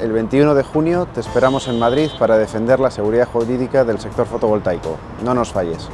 el 21 de junio te esperamos en Madrid para defender la seguridad jurídica del sector fotovoltaico. No nos falles.